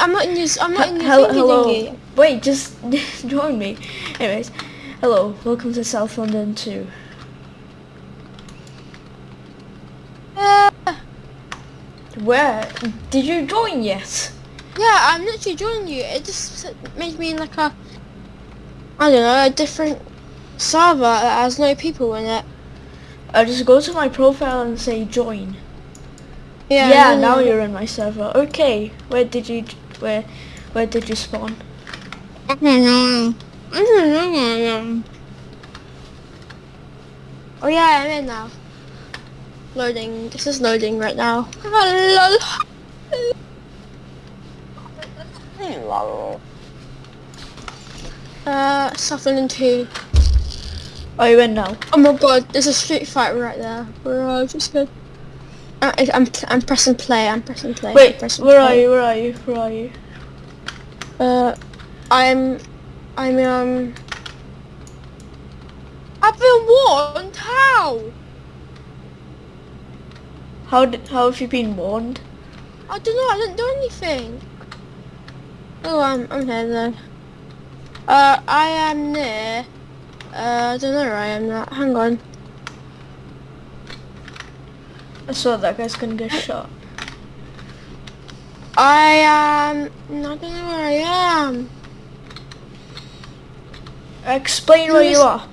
I'm not in your. I'm not in your Hello, hello. thingy. Wait, just join me. Anyways, hello, welcome to South London 2. Uh, Where? Did you join yet? yeah, I'm literally joining you. It just made me in like a. I don't know, a different server that has no people in it. I just go to my profile and say join. Yeah. Yeah, now you- you're in my server. Okay, where did you, where, where did you spawn? I don't know. I don't know. Oh yeah, I'm in now. Loading. This is loading right now. Lol. Uh, South London 2. Are you in now? Oh my god, there's a street fight right there. Bro, just good. I- I'm, I'm pressing play, I'm pressing play. Wait, pressing where are you? Where are you? Where are you? Uh, I'm, I'm, um... I've been warned? How? How did, how have you been warned? I don't know, I didn't do anything. Oh, I'm, I'm here then. Uh, I am near, uh, I don't know where I am now. Hang on. I saw that guy's gonna get shot. I um, am, not gonna know where I am. Um. Explain where you are.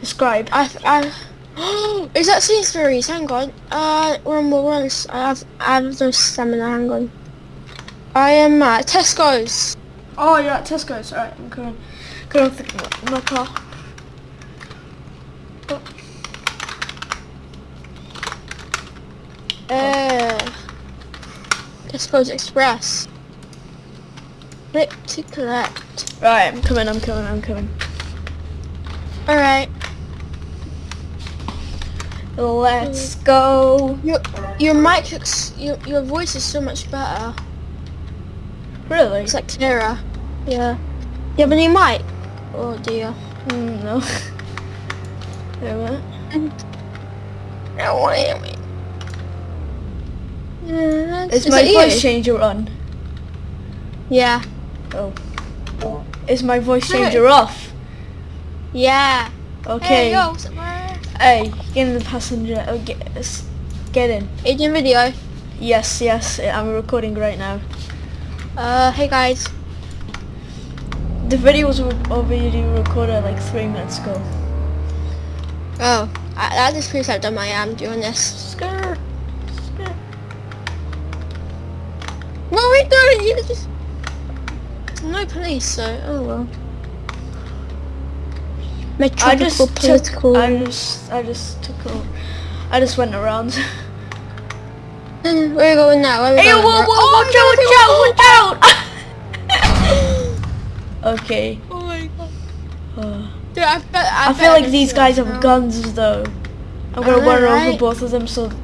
Describe. I, I, is that Sainsbury's? Hang on. Uh, one more once. I have, I have no stamina. Hang on. I am at Tesco's. Oh, you're at Tesco's. Alright, I'm coming. Going with the- my car. Oh, Uh, Tesco's Express. Click to collect. Right, I'm coming, I'm coming, I'm coming. Alright. Let's go. Your, your mic looks, your, your voice is so much better. Really? It's like clearer. Yeah. You have a new mic? Oh dear. Mm, no. Wait a minute. No, wait, wait. Yeah, Is, is my voice you? changer on? Yeah. Oh. Is my voice changer off? Yeah. Okay. Hey, yo? Hey, get in the passenger. Oh, get, get in. Agent video. Yes, yes, I'm recording right now. Uh, hey guys. The video was already recorded like three minutes ago. Oh, I, that just proves how dumb I am doing this. Skirt. Are we doing? You just... No police, so, oh well. I just took, political... I just, I just took I just went around. Where are we going now? Where are we Hey, going? whoa, whoa, Oh, watch out, watch out, watch out! okay. Oh my god. Uh, Dude, I, bet, I, I bet feel like these guys have now. guns though. I'm gonna run over right? both of them so. No,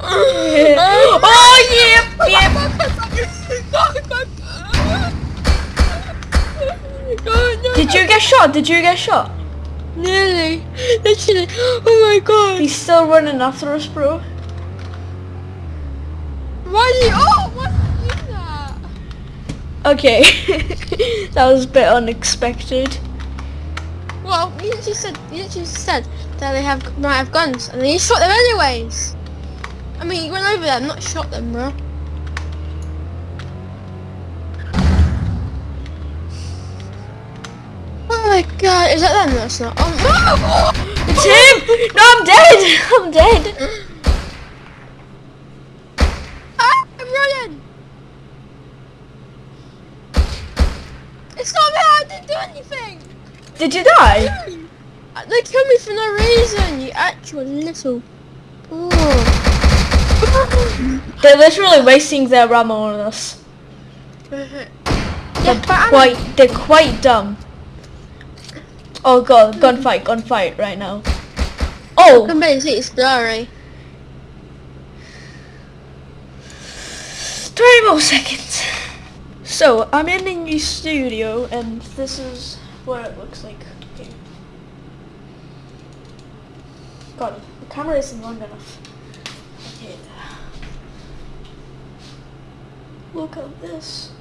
oh yep, yep. Did you get shot? Did you get shot? Nearly. Literally. Oh my god. He's still running after us, bro. Why did you... Oh, why did you do that? Okay, that was a bit unexpected. Well, you just said, you just said that they have might have guns, and then you shot them anyways. I mean, you went over there, and not shot them, bro. Oh my god, is that them? That's not. Oh no! It's him! No, I'm dead! I'm dead! Ah, I'm running! It's not me, I didn't do anything! Did you die? They killed me for no reason, you actual little... Oh. They're literally wasting their ammo on us. yeah, They're but I'm... quite, they're quite dumb. Oh god, gunfight, gunfight right now. Oh! Come back and see, it's blurry. 20 more seconds. So, I'm in the new studio and this is what it looks like. Okay. God, the camera isn't long enough. Look at this.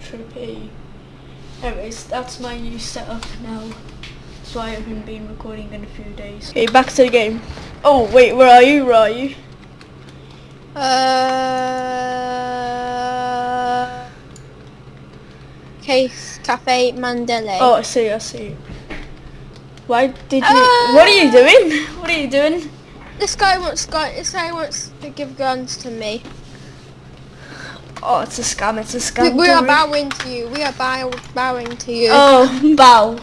Trippy. Anyways, that's my new setup now. So I haven't been recording in a few days. Okay, back to the game. Oh wait, where are you? Where are you? Uh, Case Cafe Mandela. Oh, I see, I see. Why did you? Ah! what are you doing? What are you doing? This guy wants guy. This guy wants to give guns to me. Oh, it's a scam. It's a scam. we are bowing to you. We are bow, bowing to you. Oh, bow.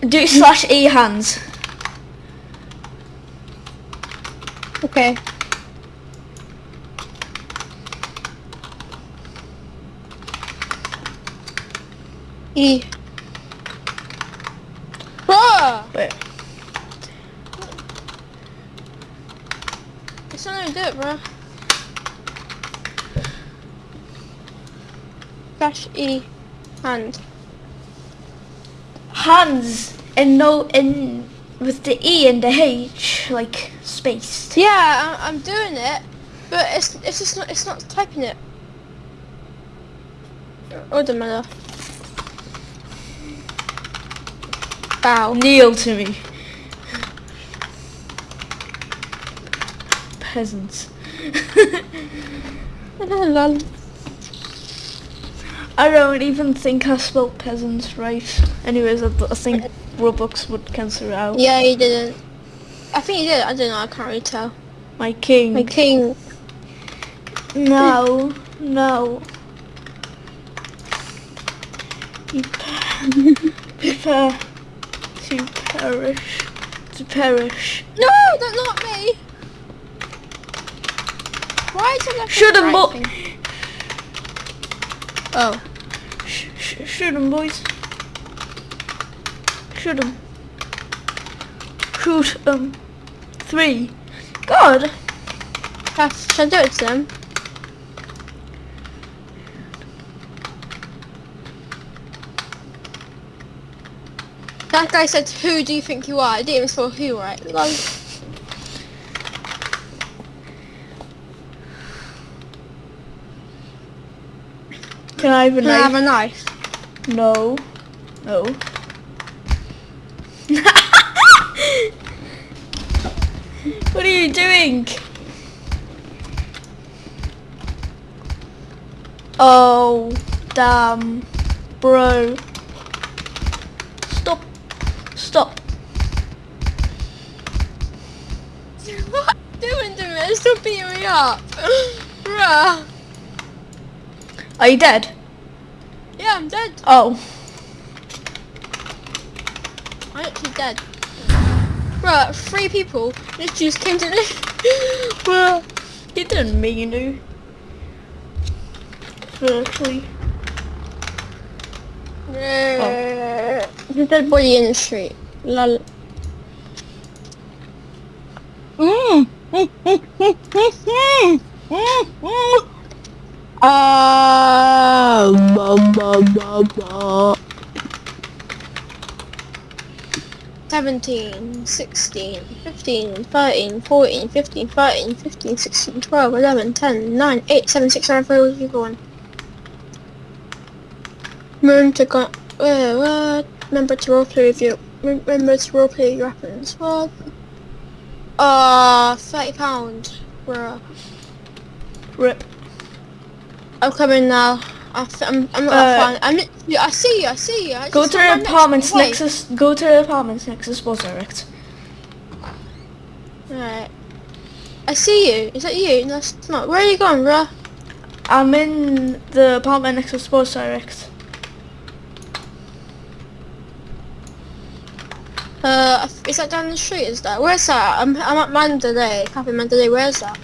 Do slash e hands. Okay. E. Bruh! Wait. It's not gonna do it, bruh. Dash E. Hand. Hands and no in with the e and the h like spaced. Yeah, I'm doing it, but it's it's just not it's not typing it. Oh, the matter. Bow. Kneel to me. Peasants. I don't even think I spelled peasants right. Anyways, I, I think Roblox would cancel out. Yeah, he didn't. I think he did. I don't know. I can't really tell. My king. My king. No, no. You pe- prepare to perish. To perish. No, that's not me. Why is it like Shoot 'em, right bo-? Oh. Sh- sh- shoot 'em, boys. Shoot 'em. Shoot 'em. Um, three. God. Should I do it to them? That guy said, who do you think you are? I didn't even spell who right. Lol. Can I have a Can I have knife? a knife? No. No. what are you doing? Oh, damn. Bro. Stop. Stop. What are you doing to me? It's still beating me up. Bruh. Are you dead? Yeah, I'm dead. Oh. I'm actually dead. Bruh, three people just just came to me. Well, you didn't mean to. Firstly. Oh. There's a dead body in the street. Lol. Mm. Ah, ba, ba, ba, ba. 17, 16, 15, 13, 14, 15, 13, 15, 16, 12, 11, 10, 9, 8, 7, 6, 5, 4, keep going. Remember to go, uh? Remember to roleplay with you. Remember to roleplay your weapons. What? Uh, 30 pounds. Bruh. Rip. I'm coming now. I f- I'm, I'm not Uh, fine. I'm, literally- I see you, I see you. I Go to the apartments next to go to the apartments next to Sports Direct. Alright. I see you. Is that you? No, it's not. Where are you going, bruh? I'm in the apartment next to Sports Direct. Uh, is that down the street? Is that? Where's that? I'm, I'm at Mandalay. Cafe Mandalay. Where's that?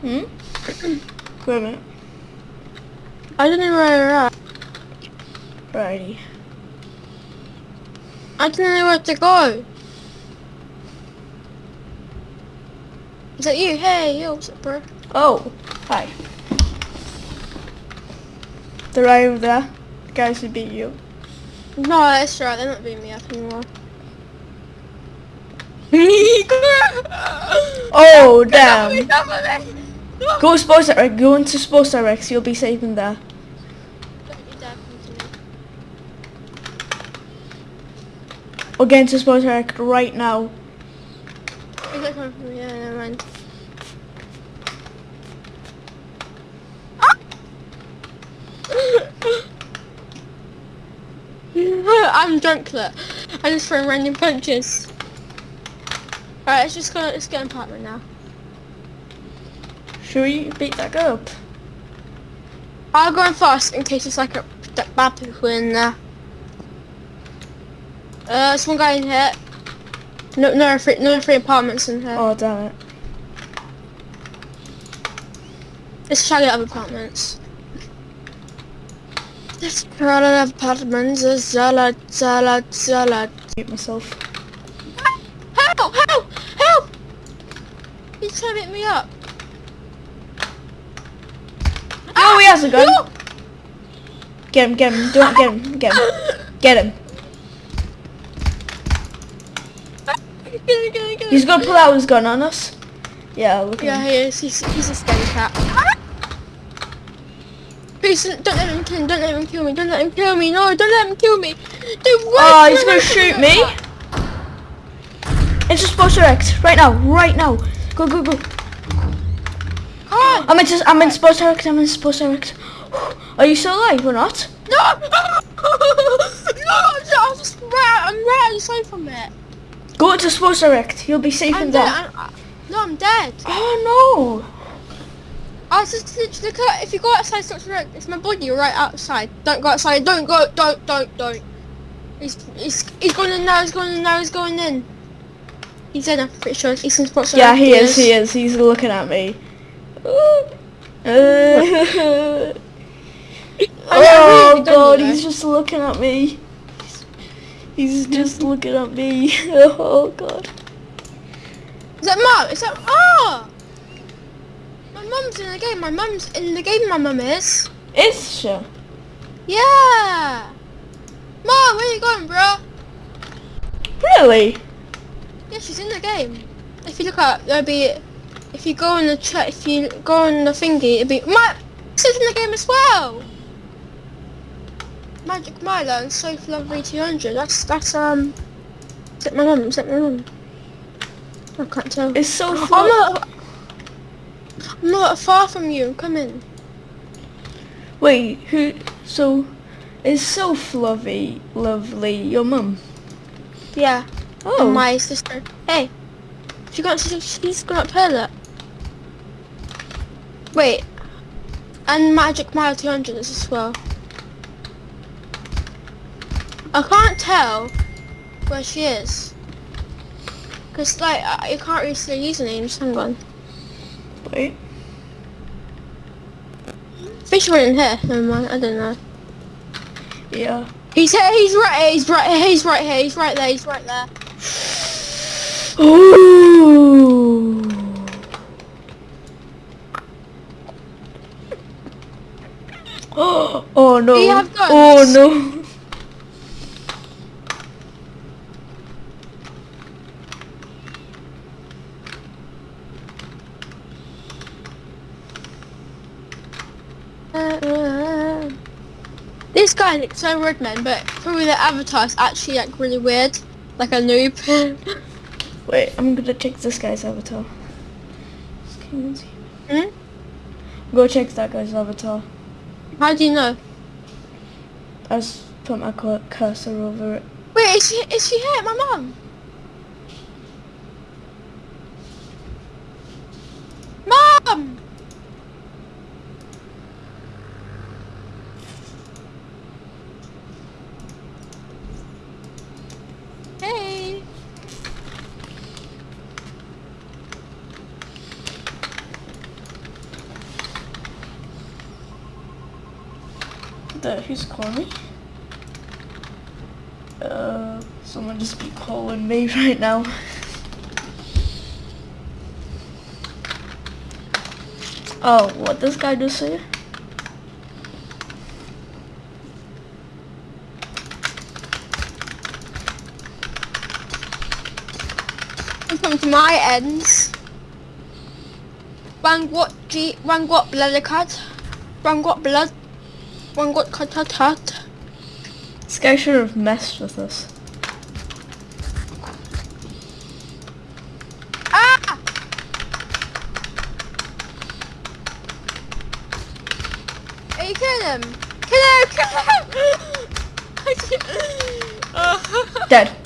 Hmm? Wait a minute. I don't know where you're at. Righty. I don't know where to go. Is that you? Hey, yo, what's up, bro? Oh, hi. The guy over there. The guys who beat you. No, that's right. They're not beating me up anymore. Oh damn. Go. Sports direct. Go into sports direct. You'll be safe in there. Or get into sports direct right now. Is that coming from me? Yeah, never mind. I'm drunk, look. I just throw random punches. Alright, let's just go, let's get an apartment now. Should we beat that girl up? I'll go in fast in case it's like a bad people in there. Uh, there's one guy in here. No, no, three, no three apartments in here. Oh damn it. Let's try get other apartments. Try to have apartments. Zala, zala, zala. Mute myself. Help! Help! Help! He's trying to hit me up. Oh, he has a gun. No! Get him, get him. Don't get him. Get him. Get him. Get him, get him, get him. He's gonna pull out his gun on us. Yeah, look at Yeah, he is. He's, he's a scary cat. Please, don't let him kill me. Don't let him kill me. Don't let him kill me. No, don't let him kill me. Dude, what? Oh, he's gonna shoot me. Into sports direct. Right now. Right now. Go, go, go. Can't. I'm in, just, I'm in sports direct. I'm in sports direct. Are you still alive or not? No! no! I'm just right. I'm right outside from it. Go to sports direct. You'll be safe I'm in dead. there. I'm, no, I'm dead. Oh I was just literally look at if you go outside, stop to it's my body right outside. Don't go outside. Don't go. Don't. Don't. Don't. He's he's he's going in now. He's going in now. He's going in. He's in. I'm pretty sure he's in spots. Yeah, he is. He is. He's looking at me. I really oh god, he's just looking at me. He's just looking at me. Oh god. Is that Mark? Is that oh? My mum's in the game. My mum's in the game. My mum is. Is she? Yeah. Mom, where you going, bro? Really? Yeah, she's in the game. If you look up, there'll be. If you go on the chat, if you go on the thingy, it'll be. My she's in the game as well. Magic Milo and Sophie Lovely 200. That's that's um. Is that my mum? Is that my mum? I can't tell. It's so fun. not. I'm not far from you. Come in. Wait, who? So, is so fluffy, lovely your mum? Yeah. Oh, And my sister. Hey. She got. She's, gone up her look. Wait. And Magic Mile 200 is as well. I can't tell where she is. Cause like I, you can't really see her usernames. Hang on. wait. Went in here. Never mind. I don't know. Yeah. He's here. He's right here. He's right here. He's right here. He's right there. He's right there. Ooh. Oh no. Oh no. Uh, Guy looks so rude, man, but probably the avatar's actually like really weird, like a noob. Wait, I'm gonna check this guy's avatar. hmm? Go check that guy's avatar. How do you know? I just put my cursor over it. Wait, is she is she here? My mum. who's calling me. Uh someone just be calling me right now. Oh what this guy just say come to my ends. Rangwat G what? Blood Card? What Blood? Rangot Katatat. This guy should have messed with us. Ah! Are you killing him? Kill him! Kill him! Dead.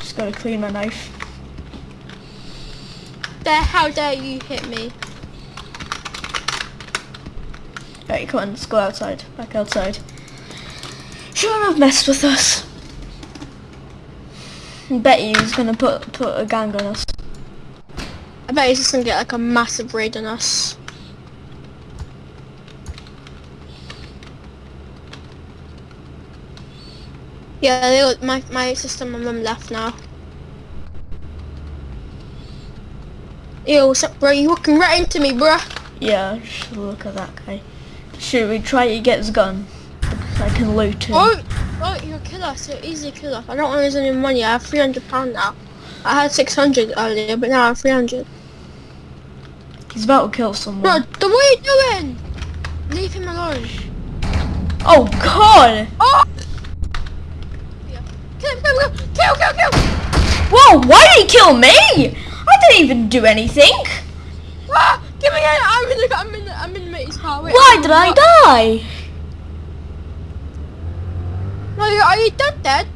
Just gotta clean my knife. There, how dare you hit me? Right, come on, let's go outside. Back outside. Shouldn't have messed with us. I Bet he's gonna put put a gang on us. I bet he's just gonna get like a massive raid on us. Yeah, they, look- my my sister and mum left now. Yo, what's up, bro? You walking right into me, bruh. Yeah, just look at that guy. Should we try to get his gun? I can loot him. Oh, oh, you're a killer, so easy killer. I don't want to lose any money. I have 300 pound now. I had 600 earlier, but now I have 300. He's about to kill someone. the, what are you doing? Leave him alone. Oh god! Oh! Yeah. Kill him, kill him, kill, kill, kill, kill! Whoa, why did he kill me? I didn't even do anything. Ah! Give me an, I'm in the, I'm in the, I'm in mate's car. Wait, Why I'm did I die? No, are you dead, dead?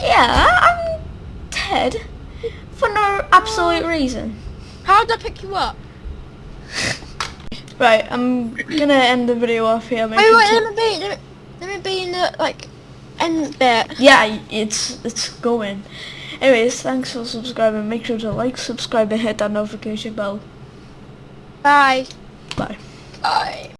Yeah, I'm dead. For no absolute reason. How did I pick you up? Right, I'm gonna end the video off here. Wait, wait, let me be, let me, let me be in the, like, end bit. Yeah, it's it's going. Anyways, thanks for subscribing. Make sure to like, subscribe, and hit that notification bell. Bye. Bye. Bye.